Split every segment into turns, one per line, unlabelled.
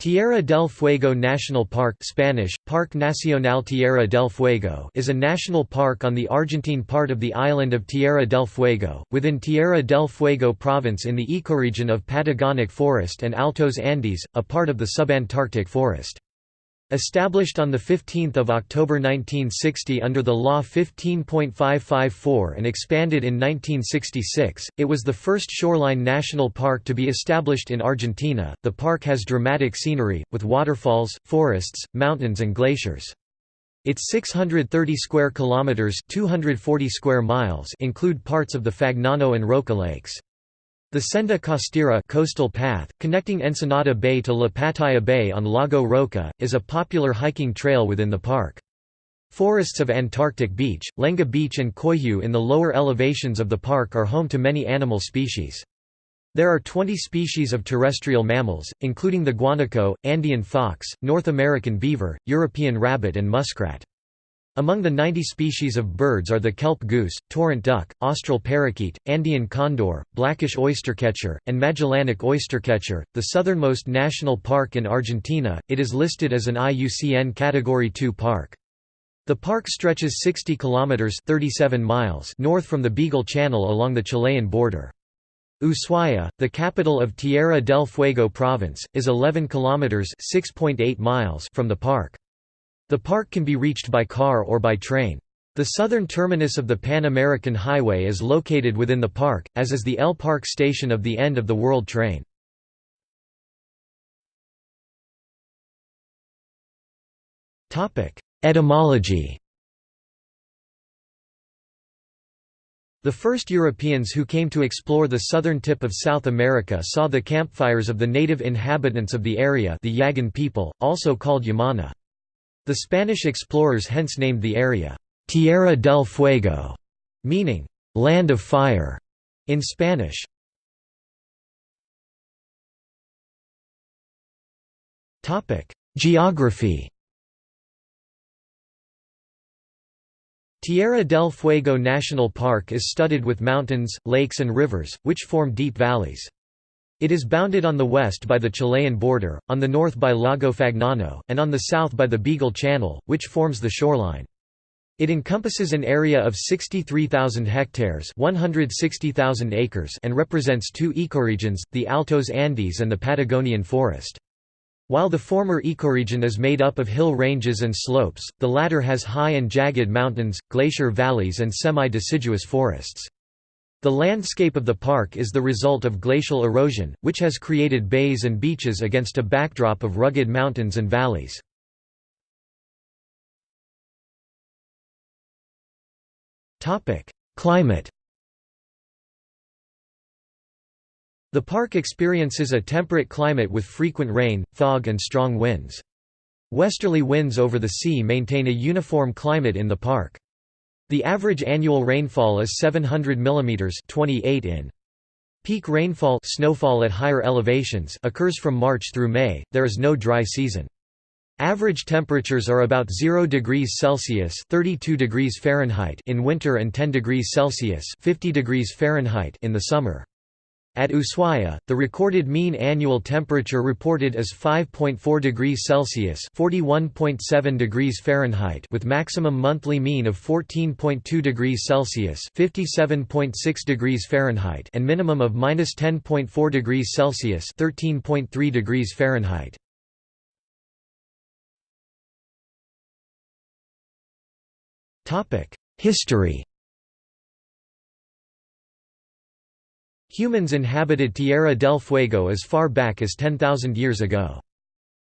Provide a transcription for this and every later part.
Tierra del Fuego National Park Spanish, Parque Nacional Tierra del Fuego is a national park on the Argentine part of the island of Tierra del Fuego, within Tierra del Fuego province in the ecoregion of Patagonic Forest and Altos Andes, a part of the subantarctic forest. Established on 15 October 1960 under the Law 15.554 and expanded in 1966, it was the first shoreline national park to be established in Argentina. The park has dramatic scenery, with waterfalls, forests, mountains and glaciers. Its 630 square kilometers (240 square miles) include parts of the Fagnano and Roca lakes. The Senda Costera coastal path, connecting Ensenada Bay to Lapataia Bay on Lago Roca, is a popular hiking trail within the park. Forests of Antarctic Beech, Lenga Beech and Coihue in the lower elevations of the park are home to many animal species. There are 20 species of terrestrial mammals, including the guanaco, Andean fox, North American beaver, European rabbit and muskrat. Among the 90 species of birds are the kelp goose, torrent duck, austral parakeet, Andean condor, blackish oystercatcher, and Magellanic oystercatcher. The southernmost national park in Argentina, it is listed as an IUCN Category 2 park. The park stretches 60 kilometers (37 miles) north from the Beagle Channel along the Chilean border. Ushuaia, the capital of Tierra del Fuego province, is 11 kilometers (6.8 miles) from the park. The park can be reached by car or by train. The southern terminus of the Pan American Highway is located within the park, as is the El Parque station of the end of the World Train. Etymology The first Europeans who came to explore the southern tip of South America saw the campfires of the native inhabitants of the area the Yagan people, also called Yamana. The Spanish explorers hence named the area, Tierra del Fuego, meaning, land of fire, in Spanish. Geography Tierra del Fuego National Park is studded with mountains, lakes and rivers, which form deep valleys. It is bounded on the west by the Chilean border, on the north by Lago Fagnano, and on the south by the Beagle Channel, which forms the shoreline. It encompasses an area of 63,000 hectares 160,000 acres and represents two ecoregions, the Altos Andes and the Patagonian forest. While the former ecoregion is made up of hill ranges and slopes, the latter has high and jagged mountains, glacier valleys and semi-deciduous forests. The landscape of the park is the result of glacial erosion, which has created bays and beaches against a backdrop of rugged mountains and valleys. Climate The park experiences a temperate climate with frequent rain, fog and strong winds. Westerly winds over the sea maintain a uniform climate in the park. The average annual rainfall is 700 mm 28 in. Peak rainfall snowfall at higher elevations occurs from March through May, there is no dry season. Average temperatures are about 0 degrees Celsius 32 degrees Fahrenheit in winter and 10 degrees Celsius 50 degrees Fahrenheit in the summer. At Ushuaia, the recorded mean annual temperature reported is 5.4 degrees Celsius (41.7 degrees Fahrenheit) with maximum monthly mean of 14.2 degrees Celsius (57.6 degrees Fahrenheit) and minimum of -10.4 degrees Celsius (13.3 degrees Fahrenheit). Topic: History Humans inhabited Tierra del Fuego as far back as 10,000 years ago.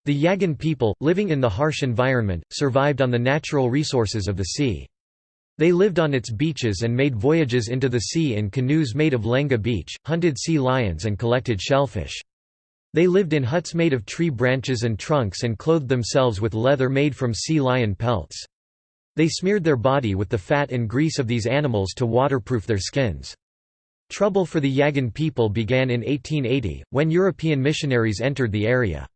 The Yagan people, living in the harsh environment, survived on the natural resources of the sea. They lived on its beaches and made voyages into the sea in canoes made of lenga beech, hunted sea lions and collected shellfish. They lived in huts made of tree branches and trunks and clothed themselves with leather made from sea lion pelts. They smeared their body with the fat and grease of these animals to waterproof their skins. Trouble for the Yagan people began in 1880, when European missionaries entered the area.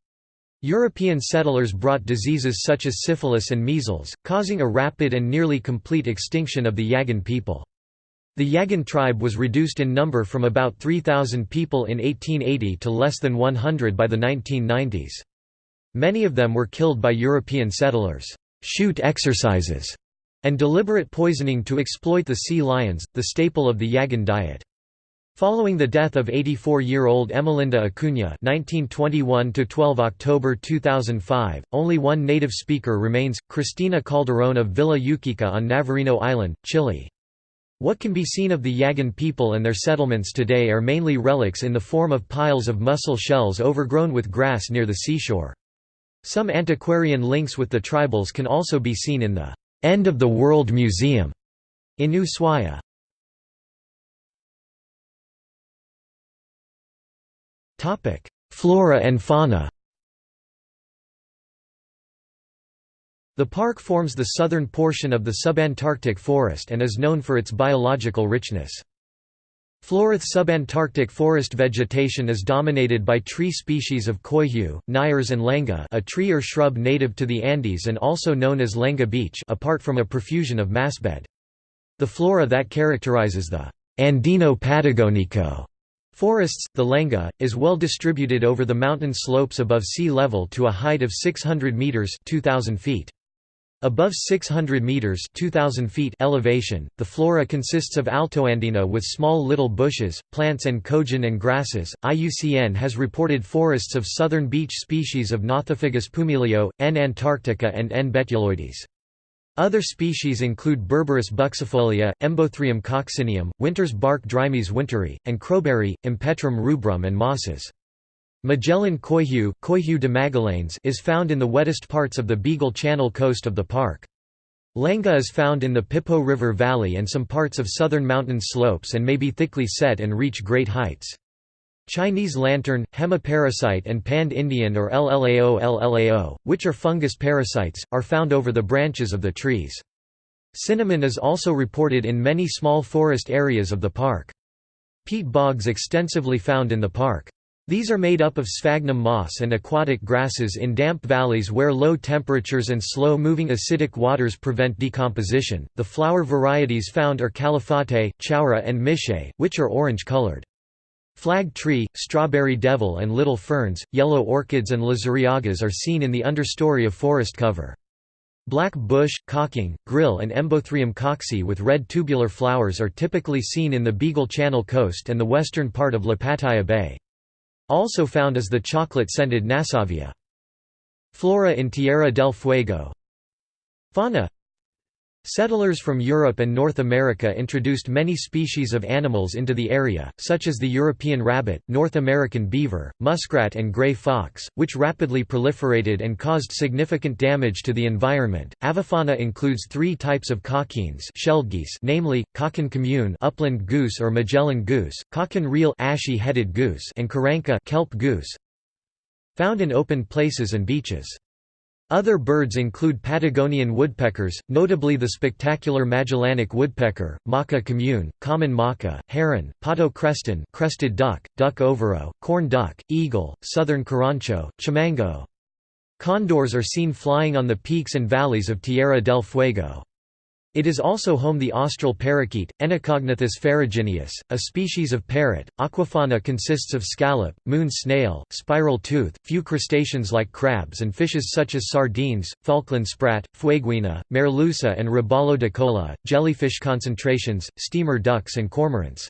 European settlers brought diseases such as syphilis and measles, causing a rapid and nearly complete extinction of the Yagan people. The Yagan tribe was reduced in number from about 3,000 people in 1880 to less than 100 by the 1990s. Many of them were killed by European settlers' shoot exercises and deliberate poisoning to exploit the sea lions, the staple of the Yagan diet. Following the death of 84-year-old Emelinda Acuna (1921–12 October 2005), only one native speaker remains: Cristina Calderón of Villa Ukika on Navarino Island, Chile. What can be seen of the Yagan people and their settlements today are mainly relics in the form of piles of mussel shells overgrown with grass near the seashore. Some antiquarian links with the tribals can also be seen in the End of the World Museum in Ushuaia. Flora and fauna The park forms the southern portion of the subantarctic forest and is known for its biological richness. Florith subantarctic forest vegetation is dominated by tree species of coihue, nyers and lenga a tree or shrub native to the Andes and also known as lenga beech apart from a profusion of massbed. The flora that characterizes the Andino patagonico Forests, the Lenga, is well distributed over the mountain slopes above sea level to a height of 600 meters (2000 feet). Above 600 meters (2000 feet) elevation, the flora consists of altoandina with small little bushes, plants and kogen and grasses. IUCN has reported forests of southern beech species of Nothofagus pumilio, N. antarctica and N. betuloides. Other species include Berberis buxifolia, Embothrium coccineum, winter's bark Drimys winteri, and crowberry, Empetrum rubrum and mosses. Magellan coihue, coihue de Magallanes is found in the wettest parts of the Beagle Channel coast of the park. Lenga is found in the Pipo River Valley and some parts of southern mountain slopes and may be thickly set and reach great heights. Chinese lantern, hemiparasite and pand Indian or LLAO LLAO, which are fungus parasites, are found over the branches of the trees. Cinnamon is also reported in many small forest areas of the park. Peat bogs extensively found in the park. These are made up of sphagnum moss and aquatic grasses in damp valleys where low temperatures and slow moving acidic waters prevent decomposition. The flower varieties found are calafate, chaura, and miche, which are orange colored. Flag tree, strawberry devil and little ferns, yellow orchids and luzuriagas are seen in the understory of forest cover. Black bush, cocking, grill and Embothrium cocci with red tubular flowers are typically seen in the Beagle Channel coast and the western part of Lapataia Bay. Also found is the chocolate-scented Nassauvia. Flora in Tierra del Fuego Fauna Settlers from Europe and North America introduced many species of animals into the area, such as the European rabbit, North American beaver, muskrat and gray fox, which rapidly proliferated and caused significant damage to the environment. Avifauna includes three types of cockines shelled geese namely, cockin commune upland goose or Magellan goose, cockin real ashy-headed goose and karanka kelp goose, found in open places and beaches. Other birds include Patagonian woodpeckers, notably the spectacular Magellanic woodpecker, Maca commune, common maca, heron, pato creston crested duck, duck overo, corn duck, eagle, southern carancho, chimango. Condors are seen flying on the peaks and valleys of Tierra del Fuego. It is also home the austral parakeet, Enicognathus ferrugineus, a species of parrot. Aquafauna consists of scallop, moon snail, spiral tooth, few crustaceans like crabs and fishes such as sardines, Falkland sprat, fueguina, merluza and robalo de cola, jellyfish concentrations, steamer ducks and cormorants.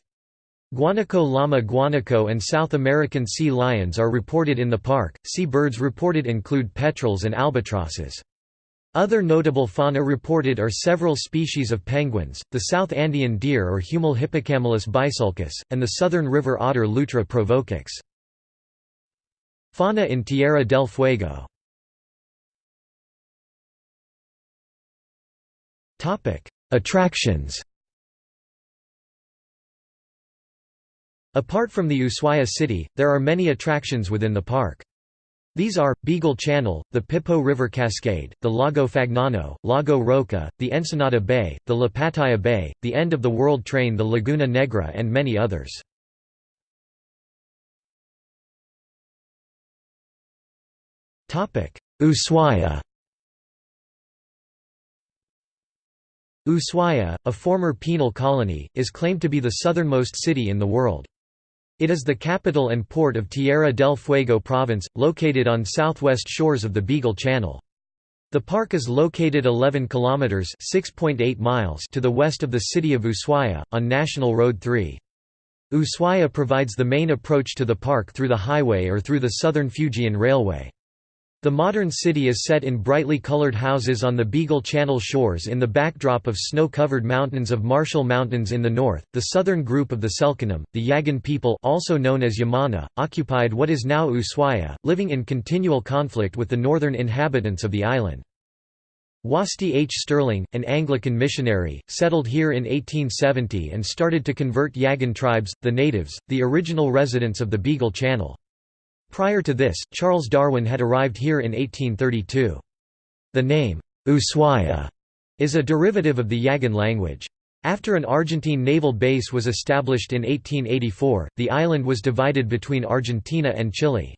Guanaco llama guanaco and South American sea lions are reported in the park. Sea birds reported include petrels and albatrosses. Other notable fauna reported are several species of penguins, the South Andean deer or Huemul hippocamelus bisulcus, and the southern river otter Lutra provocax. Fauna in Tierra del Fuego Attractions Apart from the Ushuaia city, there are many attractions within the park. These are, Beagle Channel, the Pipo River Cascade, the Lago Fagnano, Lago Roca, the Ensenada Bay, the Lapataia Bay, the End of the World Train the Laguna Negra and many others. Ushuaia Ushuaia, a former penal colony, is claimed to be the southernmost city in the world. It is the capital and port of Tierra del Fuego province, located on southwest shores of the Beagle Channel. The park is located 11 kilometers (6.8 miles) to the west of the city of Ushuaia on National Road 3. Ushuaia provides the main approach to the park through the highway or through the Southern Fuegian Railway. The modern city is set in brightly colored houses on the Beagle Channel shores in the backdrop of snow-covered mountains of Martial Mountains in the north. The southern group of the Selknam, the Yagan people, also known as Yamana, occupied what is now Ushuaia, living in continual conflict with the northern inhabitants of the island. Wasti H. Stirling, an Anglican missionary, settled here in 1870 and started to convert Yagan tribes, the natives, the original residents of the Beagle Channel. Prior to this, Charles Darwin had arrived here in 1832. The name, Ushuaia, is a derivative of the Yagan language. After an Argentine naval base was established in 1884, the island was divided between Argentina and Chile.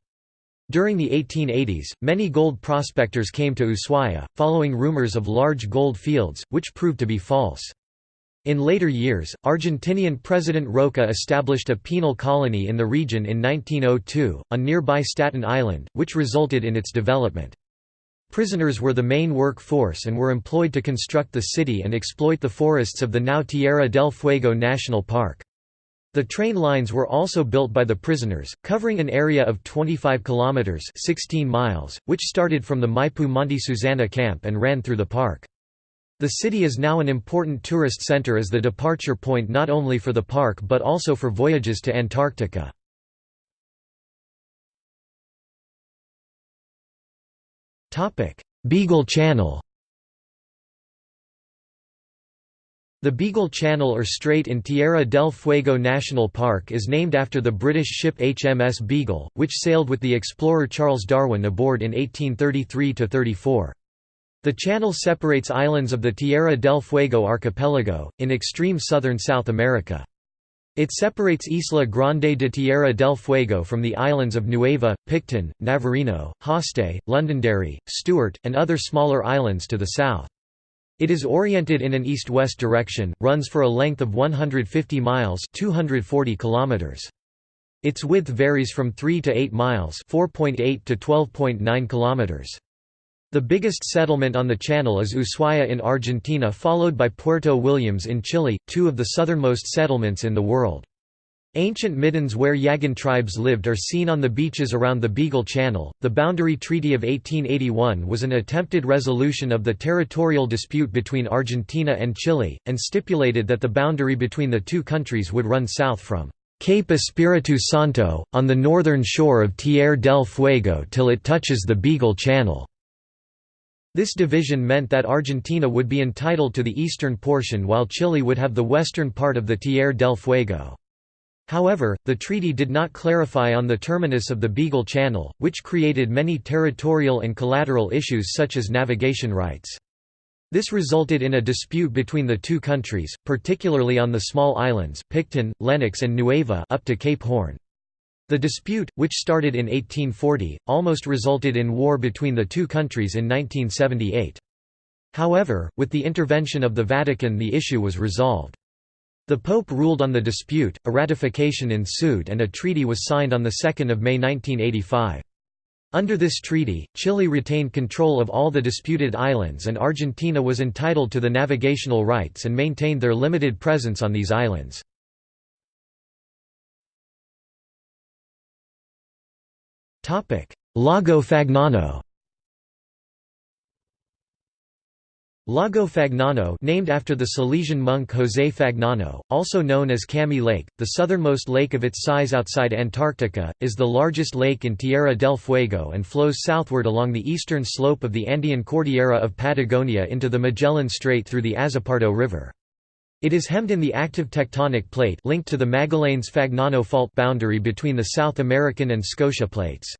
During the 1880s, many gold prospectors came to Ushuaia, following rumors of large gold fields, which proved to be false. In later years, Argentinian President Roca established a penal colony in the region in 1902, on nearby Staten Island, which resulted in its development. Prisoners were the main work force and were employed to construct the city and exploit the forests of the now Tierra del Fuego National Park. The train lines were also built by the prisoners, covering an area of 25 kilometers (16 miles), which started from the Maipu Monte Susana camp and ran through the park. The city is now an important tourist center as the departure point not only for the park but also for voyages to Antarctica. Beagle Channel The Beagle Channel or Strait in Tierra del Fuego National Park is named after the British ship HMS Beagle, which sailed with the explorer Charles Darwin aboard in 1833–34. The channel separates islands of the Tierra del Fuego archipelago, in extreme southern South America. It separates Isla Grande de Tierra del Fuego from the islands of Nueva, Picton, Navarino, Hoste, Londonderry, Stewart, and other smaller islands to the south. It is oriented in an east-west direction, runs for a length of 150 miles 240 kilometers. Its width varies from 3 to 8 miles 4.8 to 12.9 kilometers. The biggest settlement on the channel is Ushuaia in Argentina followed by Puerto Williams in Chile, two of the southernmost settlements in the world. Ancient middens where Yagan tribes lived are seen on the beaches around the Beagle Channel. The Boundary Treaty of 1881 was an attempted resolution of the territorial dispute between Argentina and Chile, and stipulated that the boundary between the two countries would run south from Cape Espiritu Santo, on the northern shore of Tierra del Fuego till it touches the Beagle Channel. This division meant that Argentina would be entitled to the eastern portion while Chile would have the western part of the Tierra del Fuego. However, the treaty did not clarify on the terminus of the Beagle Channel, which created many territorial and collateral issues such as navigation rights. This resulted in a dispute between the two countries, particularly on the small islands, Picton, Lennox and Nueva up to Cape Horn. The dispute, which started in 1840, almost resulted in war between the two countries in 1978. However, with the intervention of the Vatican the issue was resolved. The Pope ruled on the dispute, a ratification ensued and a treaty was signed on 2 May 1985. Under this treaty, Chile retained control of all the disputed islands and Argentina was entitled to the navigational rights and maintained their limited presence on these islands. Lago Fagnano Lago Fagnano named after the Salesian monk José Fagnano, also known as Cami Lake, the southernmost lake of its size outside Antarctica, is the largest lake in Tierra del Fuego and flows southward along the eastern slope of the Andean Cordillera of Patagonia into the Magellan Strait through the Azopardo River. It is hemmed in the active tectonic plate linked to the Magallanes-Fagnano fault boundary between the South American and Scotia plates.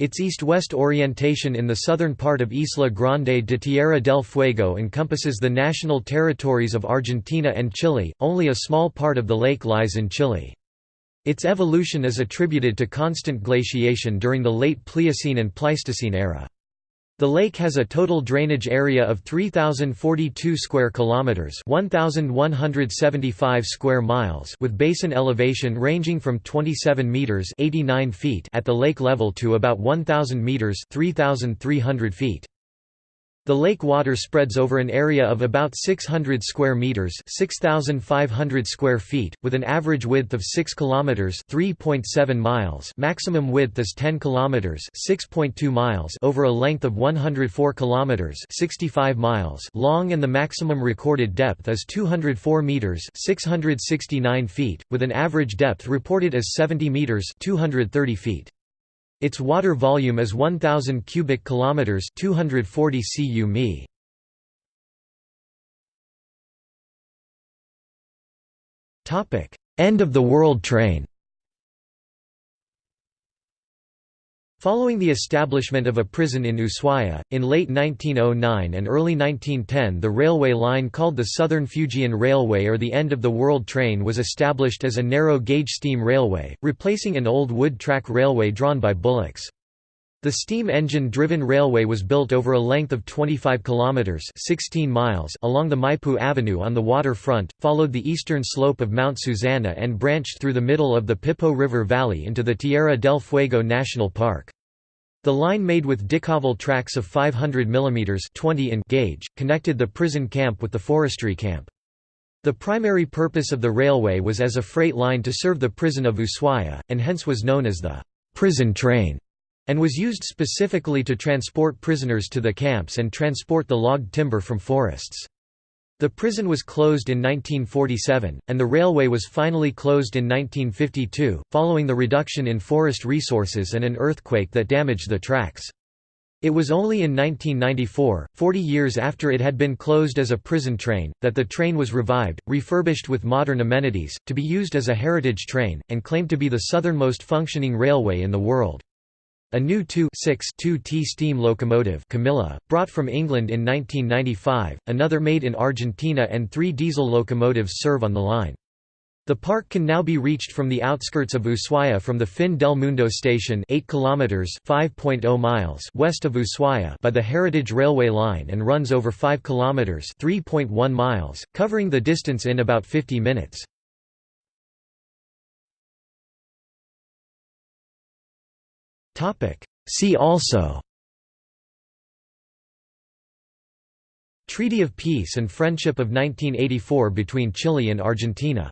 Its east-west orientation in the southern part of Isla Grande de Tierra del Fuego encompasses the national territories of Argentina and Chile, only a small part of the lake lies in Chile. Its evolution is attributed to constant glaciation during the late Pliocene and Pleistocene era. The lake has a total drainage area of 3042 square kilometers, 1175 square miles, with basin elevation ranging from 27 meters, 89 feet at the lake level to about 1000 meters, 3300 feet. The lake water spreads over an area of about 600 square meters, 6500 square feet, with an average width of 6 kilometers, 3.7 miles. Maximum width is 10 kilometers, 6.2 miles over a length of 104 kilometers, 65 miles long and the maximum recorded depth is 204 meters, 669 feet, with an average depth reported as 70 meters, 230 feet. Its water volume is 1000 cubic kilometers, 240 cu mi. Topic: End of the world train. Following the establishment of a prison in Ushuaia, in late 1909 and early 1910 the railway line called the Southern Fuegian Railway or the End of the World Train was established as a narrow-gauge steam railway, replacing an old wood track railway drawn by bullocks. The steam engine-driven railway was built over a length of 25 kilometers (16 miles) along the Maipu Avenue on the waterfront, followed the eastern slope of Mount Susana and branched through the middle of the Pipo River Valley into the Tierra del Fuego National Park. The line made with Decauville tracks of 500 mm 20 in gauge, connected the prison camp with the forestry camp. The primary purpose of the railway was as a freight line to serve the prison of Ushuaia, and hence was known as the prison train and was used specifically to transport prisoners to the camps and transport the logged timber from forests. The prison was closed in 1947, and the railway was finally closed in 1952, following the reduction in forest resources and an earthquake that damaged the tracks. It was only in 1994, 40 years after it had been closed as a prison train, that the train was revived, refurbished with modern amenities, to be used as a heritage train, and claimed to be the southernmost functioning railway in the world. A new 2-6-2T steam locomotive Camilla, brought from England in 1995, another made in Argentina and three diesel locomotives serve on the line. The park can now be reached from the outskirts of Ushuaia from the Fin del Mundo station 8 kilometers 5.0 miles west of Ushuaia by the Heritage Railway line and runs over 5 kilometers 3.1 miles, covering the distance in about 50 minutes. See also. Treaty of Peace and Friendship of 1984 between Chile and Argentina